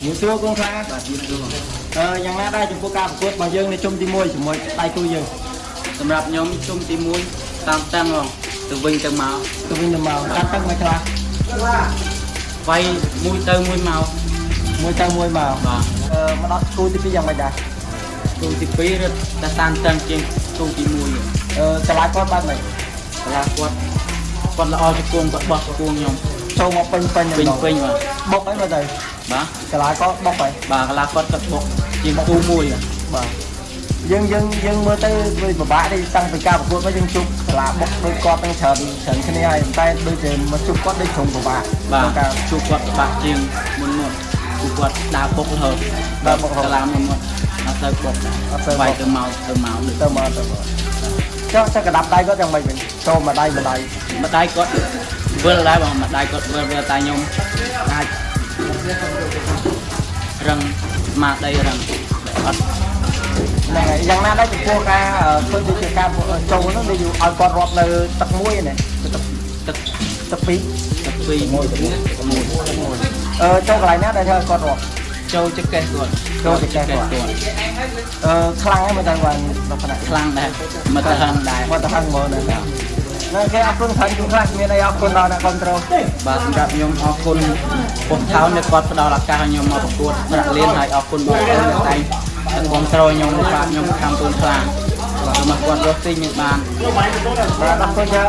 ជំនួសគង់ខ្លាបាទជំនួសអឺយ៉ាងណាដែរចំពោះការប្រកួតរបស់យើងនៅជុំទី1ជាមួយដៃគូយើងសម្រាប់ខ្ញុំជុំទី1តាមតាំងហ្មងទៅវិញទៅមកទៅវិញទៅមកកាត់ទឹកមួយខ្លះវាយមួយទៅមួយមកមួយទៅមួយមកបាទអឺមកដល់គូទី2យ៉ាងម៉េចដែរជុំទី2រត់តែតាមតាំងជាងជុំទី1អឺឆ្លាយគាត់បានម៉េចកន្លះគាត់គាត់ល្អជាគួងគាត់បោះគួងខ្ញុំ ចូលមកពេញពេញពេញពេញបាទបុកអីមើលទៅបាទឆ្លាយគាត់បុកហើយបាទកន្លះគាត់គាត់បុកជាងគូមួយបាទបាទយើងយើងយើងមើលទៅវាពិបាកទេតាំងពីការប្រកួតមកយើងជប់ឆ្លាបុកដូចគាត់ទាំងច្រើនច្រើនគ្នាហើយតែដូចជាមកជប់គាត់ដូចក្រុមពិបាកបាទការជួបគាត់បាក់ជាងមុនមុនជួបគាត់ដើរបុករហូតដើរបុករហូតកាលាមុនមុនអត់ទៅបុកអត់ទៅបុកវាយទៅមកទៅមកដូចទៅមកទៅមកចុះទៅកដាប់ដៃគាត់យ៉ាងម៉េចវិញចូលមកដៃមកដៃម្ដាយគាត់ វិលដែរបងម្ដាយគាត់វិលវិលតែខ្ញុំអាចរឹងស្មារតីរឹងអត់ហ្នឹងហើយយ៉ាងណាដែរចំពោះការអឺធ្វើដូចជាការចូលហ្នឹងដូចឲ្យគាត់រាប់នៅទឹកមួយណាទឹកទឹកទឹកពីរទឹកពីរមួយមួយអឺចូលកន្លែងណាដែលធ្វើឲ្យគាត់រាប់ចូលចកេះគាត់ចូលចង្កេះគាត់គាត់អឺខ្លាំងហើយមើលទៅបានលក្ខណៈខ្លាំងដែរមកទៅហឹងដែរមកទៅហឹងមកនៅហ្នឹងគេអរគុណច្រើនជួនខ្លះមានអីអរគុណដល់អ្នកគ្រប់គ្រងបាទសម្រាប់ខ្ញុំអរគុណពុទ្ធថោនដែលគាត់ផ្ដល់ឱកាសឲ្យខ្ញុំមកប្រកួតប្រាក់លានហើយអរគុណបងប្អូនដែលតែងតែគ្រប់គ្រងខ្ញុំបាទខ្ញុំខំពូនខ្លាំងបាទមកគាត់រស់ទីមានបានបាទអរគុណច្រើន